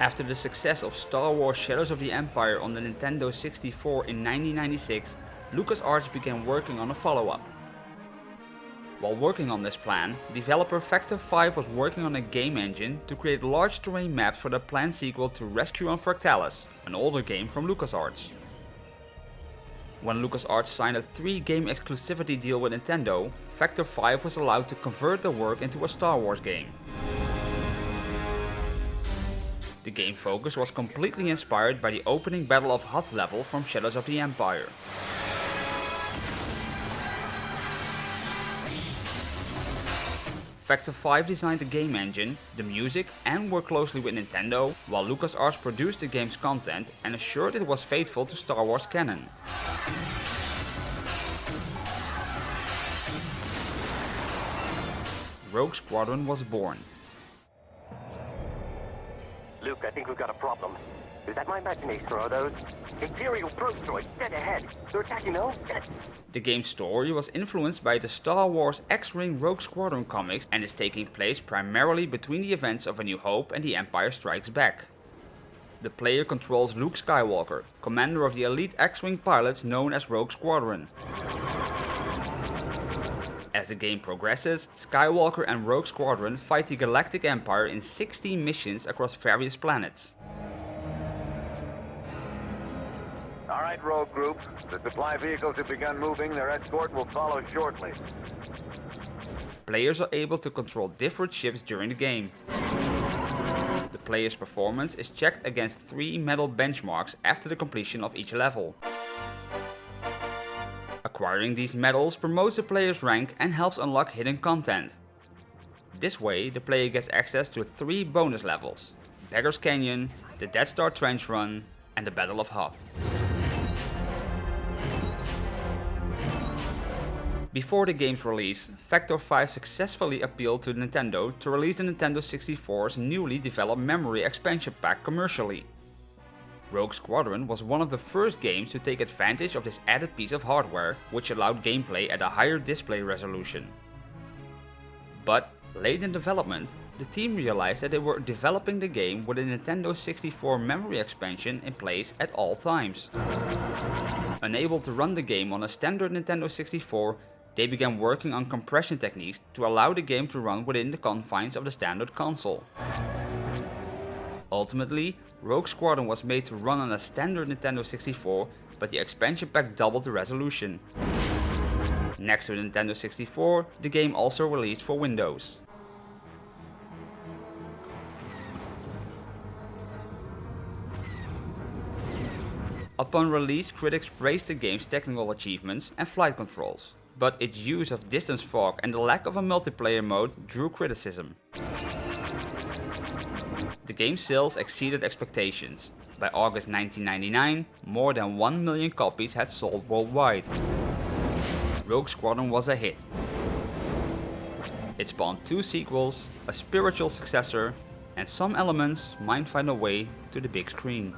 After the success of Star Wars Shadows of the Empire on the Nintendo 64 in 1996, LucasArts began working on a follow-up. While working on this plan, developer Factor 5 was working on a game engine to create large terrain maps for the planned sequel to Rescue on Fractalus, an older game from LucasArts. When LucasArts signed a 3 game exclusivity deal with Nintendo, Factor 5 was allowed to convert the work into a Star Wars game. The game focus was completely inspired by the opening Battle of Hoth level from Shadows of the Empire. Factor 5 designed the game engine, the music and worked closely with Nintendo, while LucasArts produced the game's content and assured it was faithful to Star Wars canon. Rogue Squadron was born. Luke, I think we've got a problem. Is that my imagination or are those Imperial droids dead ahead? They're attacking those? The game's story was influenced by the Star Wars X-Wing Rogue Squadron comics and is taking place primarily between the events of A New Hope and The Empire Strikes Back. The player controls Luke Skywalker, commander of the elite X-Wing pilots known as Rogue Squadron. As the game progresses, Skywalker and Rogue Squadron fight the Galactic Empire in 16 missions across various planets. All right, Rogue Group. The supply vehicles have begun moving. Their escort will follow shortly. Players are able to control different ships during the game. The player's performance is checked against three medal benchmarks after the completion of each level. Acquiring these medals promotes the player's rank and helps unlock hidden content. This way, the player gets access to three bonus levels, Beggar's Canyon, the Death Star Trench Run and the Battle of Hoth. Before the game's release, Factor 5 successfully appealed to Nintendo to release the Nintendo 64's newly developed memory expansion pack commercially. Rogue Squadron was one of the first games to take advantage of this added piece of hardware, which allowed gameplay at a higher display resolution. But, late in development, the team realized that they were developing the game with a Nintendo 64 memory expansion in place at all times. Unable to run the game on a standard Nintendo 64, they began working on compression techniques to allow the game to run within the confines of the standard console. Ultimately, Rogue Squadron was made to run on a standard Nintendo 64, but the expansion pack doubled the resolution. Next to Nintendo 64, the game also released for Windows. Upon release, critics praised the game's technical achievements and flight controls but its use of distance fog and the lack of a multiplayer mode drew criticism. The game's sales exceeded expectations. By August 1999, more than 1 million copies had sold worldwide. Rogue Squadron was a hit. It spawned two sequels, a spiritual successor, and some elements might find a way to the big screen.